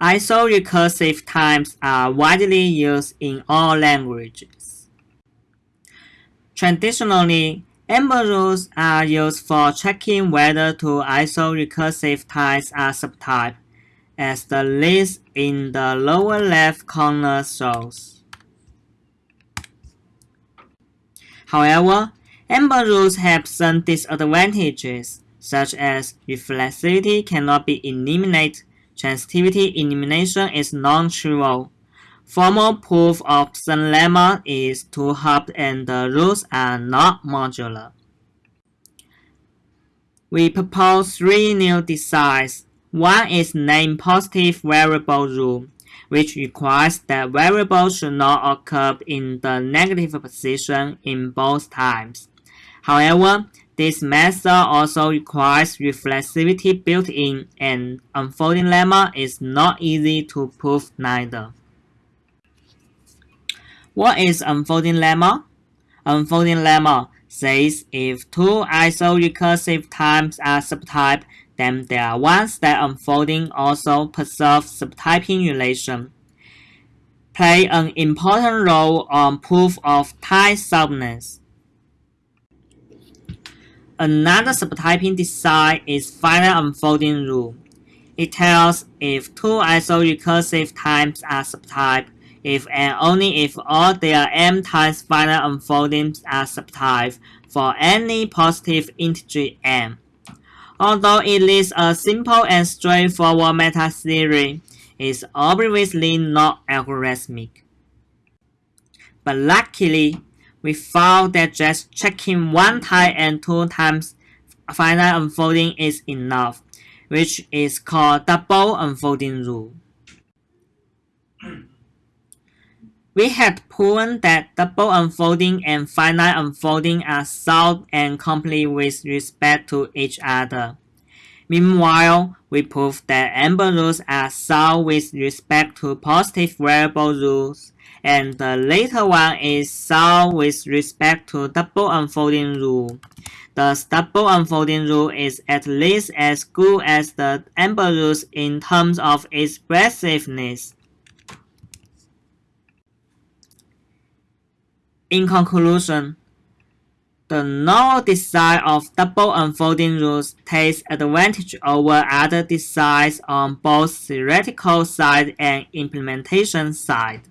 Iso-recursive types are widely used in all languages. Traditionally, amber rules are used for checking whether two iso-recursive types are subtypes, as the list in the lower left corner shows. However, amber rules have some disadvantages, such as reflexivity cannot be eliminated Transitivity elimination is non-trivial. Formal proof of some lemma is too hard and the rules are not modular. We propose three new designs. One is name positive variable rule, which requires that variables should not occur in the negative position in both times. However, this method also requires reflexivity built in, and unfolding lemma is not easy to prove neither. What is unfolding lemma? Unfolding lemma says if two iso-recursive types are subtype, then there are ones that unfolding also preserve subtyping relation. Play an important role on proof of type soundness. Another subtyping design is finite unfolding rule. It tells if two iso-recursive types are subtype, if and only if all their m times finite unfoldings are subtype for any positive integer m. Although it is a simple and straightforward meta theory, it's obviously not algorithmic. But luckily, we found that just checking one time and two times finite unfolding is enough, which is called double unfolding rule. We had proven that double unfolding and finite unfolding are sound and complete with respect to each other. Meanwhile, we proved that amber rules are sound with respect to positive variable rules and the later one is sound with respect to double unfolding rule. The double unfolding rule is at least as good as the amber rules in terms of expressiveness. In conclusion, the novel design of double unfolding rules takes advantage over other designs on both theoretical side and implementation side.